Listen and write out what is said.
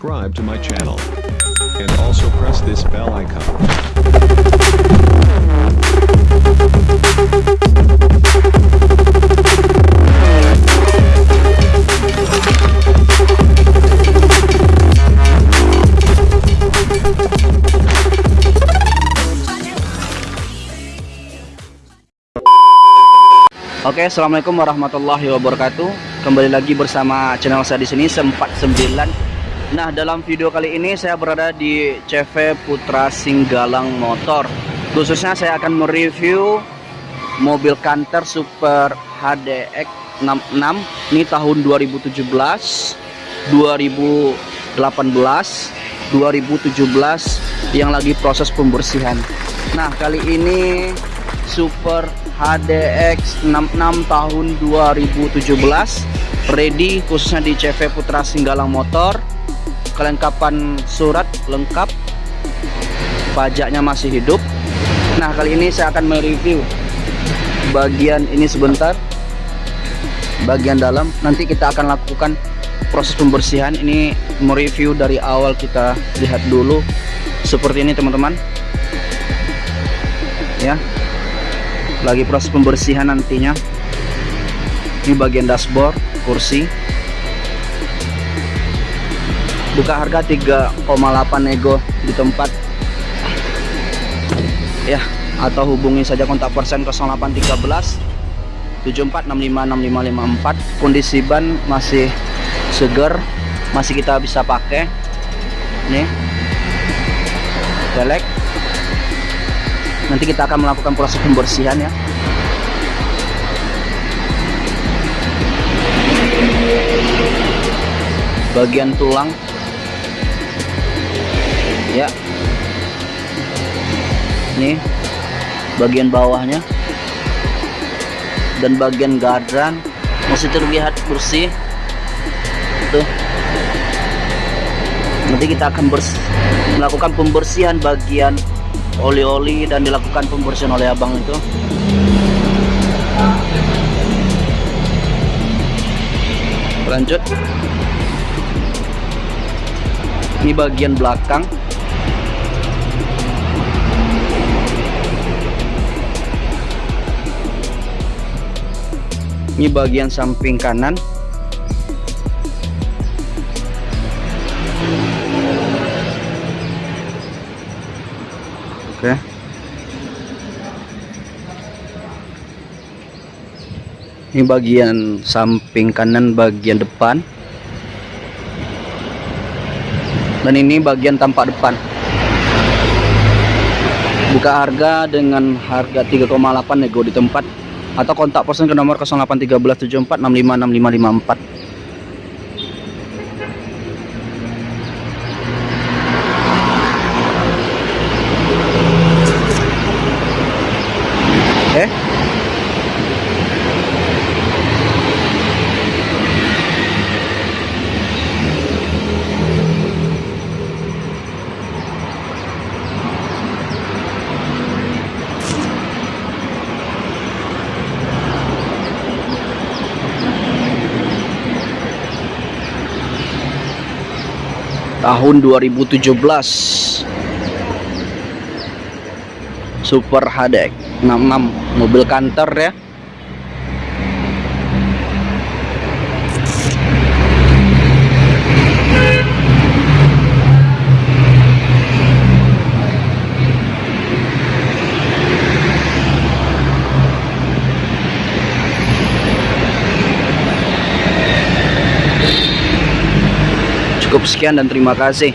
subscribe to my channel. And also press this bell icon. Oke, assalamualaikum warahmatullahi wabarakatuh. Kembali lagi bersama channel saya di sini sempat 9. Nah, dalam video kali ini saya berada di CV Putra Singgalang Motor. Khususnya saya akan mereview mobil Canter Super HDX 66 ini tahun 2017, 2018, 2017 yang lagi proses pembersihan. Nah, kali ini Super HDX 66 tahun 2017 ready khususnya di CV Putra Singgalang Motor kelengkapan surat lengkap. Pajaknya masih hidup. Nah kali ini saya akan mereview bagian ini sebentar. Bagian dalam. Nanti kita akan lakukan proses pembersihan. Ini mereview dari awal kita lihat dulu. Seperti ini teman-teman. Ya. Lagi proses pembersihan nantinya. Ini bagian dashboard kursi buka harga 3,8 nego di tempat. Ya atau hubungi saja kontak persen 0813 74656554 kondisi ban masih seger masih kita bisa pakai. Nih velg nanti kita akan melakukan proses pembersihan ya. Bagian tulang ya. Nih bagian bawahnya. Dan bagian gadran masih terlihat bersih. Tuh. Nanti kita akan melakukan pembersihan bagian oli-oli dan dilakukan pembersihan oleh abang itu. Lanjut. Ini bagian belakang ini bagian samping kanan Oke. Ini bagian samping kanan bagian depan. Dan ini bagian tampak depan. Buka harga dengan harga 3,8 nego di tempat atau kontak person ke nomor 081374656554. eh tahun 2017 Super HDX 66 mobil kantor ya cukup sekian dan terima kasih